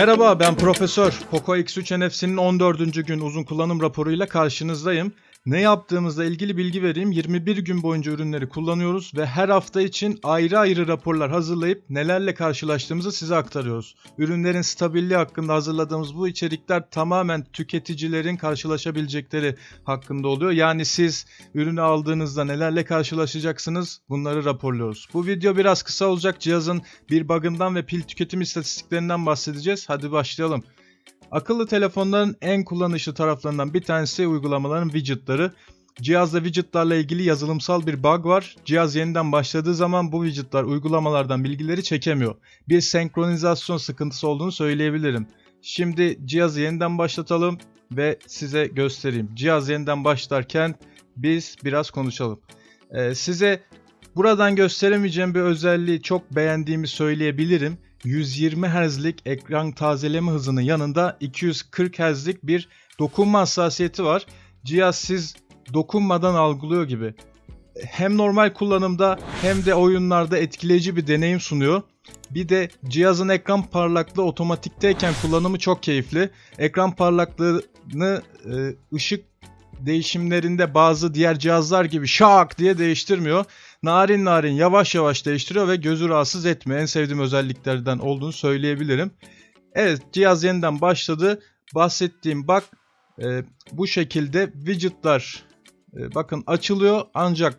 Merhaba ben Profesör. Poco X3 NFC'nin 14. gün uzun kullanım raporuyla karşınızdayım. Ne yaptığımızla ilgili bilgi vereyim. 21 gün boyunca ürünleri kullanıyoruz ve her hafta için ayrı ayrı raporlar hazırlayıp nelerle karşılaştığımızı size aktarıyoruz. Ürünlerin stabilliği hakkında hazırladığımız bu içerikler tamamen tüketicilerin karşılaşabilecekleri hakkında oluyor. Yani siz ürünü aldığınızda nelerle karşılaşacaksınız bunları raporluyoruz. Bu video biraz kısa olacak. Cihazın bir bug'ından ve pil tüketim istatistiklerinden bahsedeceğiz. Hadi başlayalım. Akıllı telefonların en kullanışlı taraflarından bir tanesi uygulamaların widgetları. Cihazda widgetlarla ilgili yazılımsal bir bug var. Cihaz yeniden başladığı zaman bu widgetlar uygulamalardan bilgileri çekemiyor. Bir senkronizasyon sıkıntısı olduğunu söyleyebilirim. Şimdi cihazı yeniden başlatalım ve size göstereyim. Cihaz yeniden başlarken biz biraz konuşalım. Ee, size buradan gösteremeyeceğim bir özelliği çok beğendiğimi söyleyebilirim. 120 Hz'lik ekran tazeleme hızının yanında 240 Hz'lik bir dokunma hassasiyeti var. Cihaz siz dokunmadan algılıyor gibi. Hem normal kullanımda hem de oyunlarda etkileyici bir deneyim sunuyor. Bir de cihazın ekran parlaklığı otomatikteyken kullanımı çok keyifli. Ekran parlaklığını e, ışık değişimlerinde bazı diğer cihazlar gibi şak diye değiştirmiyor. Narin narin yavaş yavaş değiştiriyor ve gözü rahatsız etmiyor. En sevdiğim özelliklerden olduğunu söyleyebilirim. Evet cihaz yeniden başladı. Bahsettiğim bak e, bu şekilde widgetlar e, bakın açılıyor ancak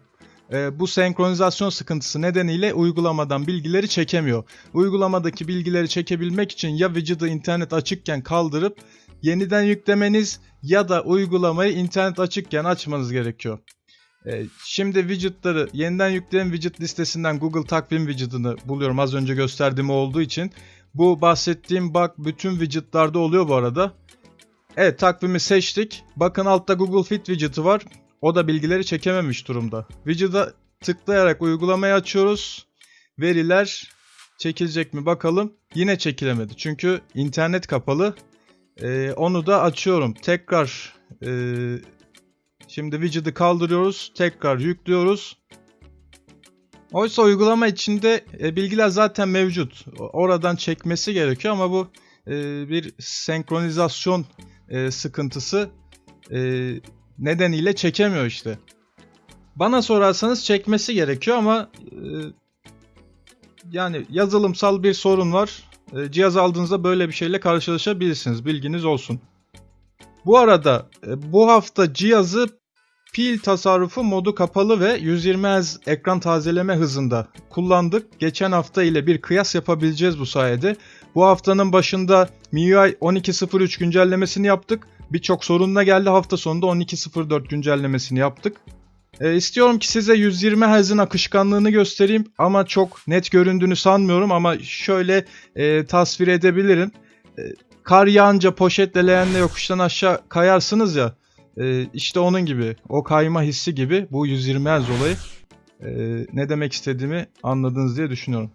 e, bu senkronizasyon sıkıntısı nedeniyle uygulamadan bilgileri çekemiyor. Uygulamadaki bilgileri çekebilmek için ya widget'ı internet açıkken kaldırıp yeniden yüklemeniz ya da uygulamayı internet açıkken açmanız gerekiyor. Ee, şimdi widgetları yeniden yükleyen widget listesinden Google takvim widget'ını buluyorum az önce gösterdiğim olduğu için. Bu bahsettiğim bug bütün widget'larda oluyor bu arada. Evet takvimi seçtik. Bakın altta Google Fit widget'ı var. O da bilgileri çekememiş durumda. Widget'a tıklayarak uygulamayı açıyoruz. Veriler çekilecek mi bakalım. Yine çekilemedi. Çünkü internet kapalı. Ee, onu da açıyorum. Tekrar e, şimdi widget'ı kaldırıyoruz. Tekrar yüklüyoruz. Oysa uygulama içinde e, bilgiler zaten mevcut. Oradan çekmesi gerekiyor ama bu e, bir senkronizasyon e, sıkıntısı e, nedeniyle çekemiyor işte. Bana sorarsanız çekmesi gerekiyor ama e, yani yazılımsal bir sorun var. E, cihaz aldığınızda böyle bir şeyle karşılaşabilirsiniz. Bilginiz olsun. Bu arada e, bu hafta cihazı pil tasarrufu modu kapalı ve 120 Hz ekran tazeleme hızında kullandık. Geçen hafta ile bir kıyas yapabileceğiz bu sayede. Bu haftanın başında MIUI 12.03 güncellemesini yaptık. Birçok sorunla geldi hafta sonunda 12.04 güncellemesini yaptık. E, istiyorum ki size 120 Hz'in akışkanlığını göstereyim ama çok net göründüğünü sanmıyorum ama şöyle e, tasvir edebilirim. E, kar yağınca poşetle leğenle yokuştan aşağı kayarsınız ya e, işte onun gibi o kayma hissi gibi bu 120 Hz olayı e, ne demek istediğimi anladınız diye düşünüyorum.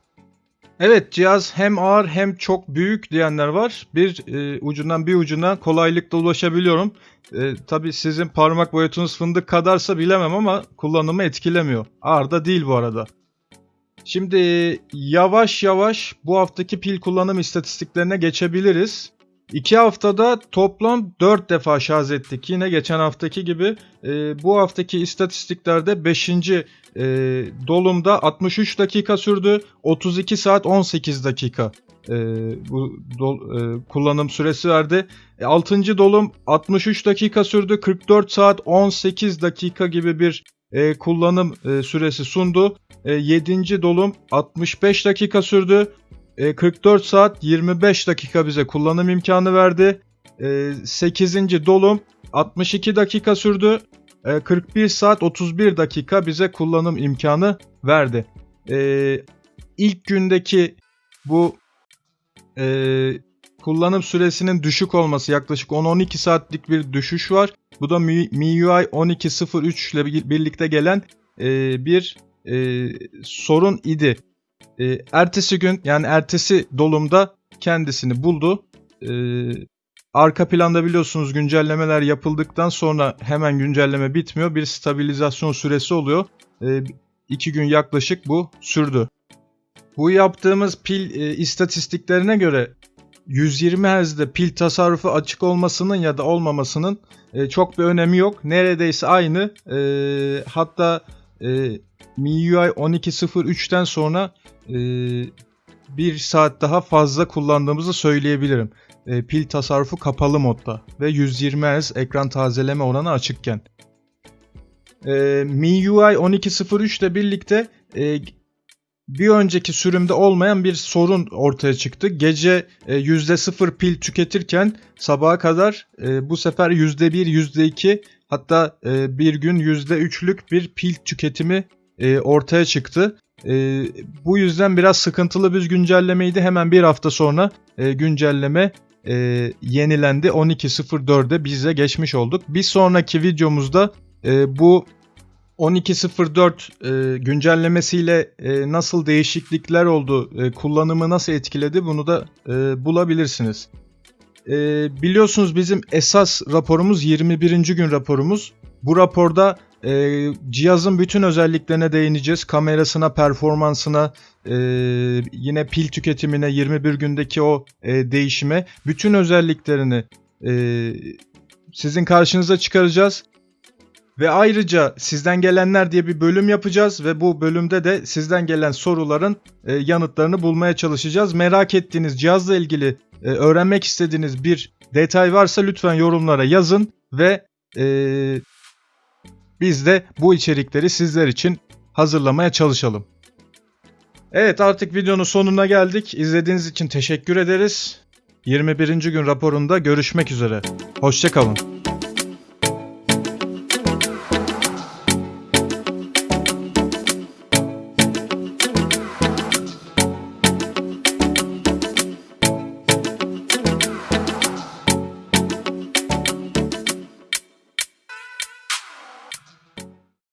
Evet cihaz hem ağır hem çok büyük diyenler var. Bir e, ucundan bir ucuna kolaylıkla ulaşabiliyorum. E, Tabi sizin parmak boyutunuz fındık kadarsa bilemem ama kullanımı etkilemiyor. Ağır da değil bu arada. Şimdi yavaş yavaş bu haftaki pil kullanım istatistiklerine geçebiliriz. 2 haftada toplam 4 defa şarj ettik. Yine geçen haftaki gibi e, bu haftaki istatistiklerde 5. E, dolumda 63 dakika sürdü. 32 saat 18 dakika e, bu dol, e, kullanım süresi verdi. E, 6. dolum 63 dakika sürdü. 44 saat 18 dakika gibi bir e, kullanım e, süresi sundu. E, 7. dolum 65 dakika sürdü. 44 e, saat 25 dakika bize kullanım imkanı verdi. 8. E, dolum 62 dakika sürdü. 41 e, saat 31 dakika bize kullanım imkanı verdi. İlk gündeki bu kullanım süresinin düşük olması yaklaşık 10-12 saatlik bir düşüş var. Bu da MIUI 12.03 ile birlikte gelen bir sorun idi. E, ertesi gün yani ertesi dolumda kendisini buldu. E, arka planda biliyorsunuz güncellemeler yapıldıktan sonra hemen güncelleme bitmiyor. Bir stabilizasyon süresi oluyor. E, iki gün yaklaşık bu sürdü. Bu yaptığımız pil e, istatistiklerine göre 120 Hz'de pil tasarrufu açık olmasının ya da olmamasının e, çok bir önemi yok. Neredeyse aynı. E, hatta e, MIUI 12.03'ten sonra e, bir saat daha fazla kullandığımızı söyleyebilirim. E, pil tasarrufu kapalı modda ve 120 Hz ekran tazeleme oranı açıkken. E, MIUI 12.03 ile birlikte e, bir önceki sürümde olmayan bir sorun ortaya çıktı. Gece e, %0 pil tüketirken sabaha kadar e, bu sefer %1, %2 hatta e, bir gün %3'lük bir pil tüketimi e, ortaya çıktı. E, bu yüzden biraz sıkıntılı bir güncellemeydi. Hemen bir hafta sonra e, güncelleme e, yenilendi. 12.04'e bize geçmiş olduk. Bir sonraki videomuzda e, bu 12.04 e, güncellemesiyle e, nasıl değişiklikler oldu, e, kullanımı nasıl etkiledi bunu da e, bulabilirsiniz. E, biliyorsunuz bizim esas raporumuz 21. gün raporumuz. Bu raporda e, cihazın bütün özelliklerine değineceğiz. Kamerasına, performansına, e, yine pil tüketimine, 21 gündeki o e, değişime, bütün özelliklerini e, sizin karşınıza çıkaracağız. Ve ayrıca sizden gelenler diye bir bölüm yapacağız ve bu bölümde de sizden gelen soruların e, yanıtlarını bulmaya çalışacağız. Merak ettiğiniz cihazla ilgili e, öğrenmek istediğiniz bir detay varsa lütfen yorumlara yazın ve e, biz de bu içerikleri sizler için hazırlamaya çalışalım. Evet artık videonun sonuna geldik. İzlediğiniz için teşekkür ederiz. 21. gün raporunda görüşmek üzere. Hoşçakalın.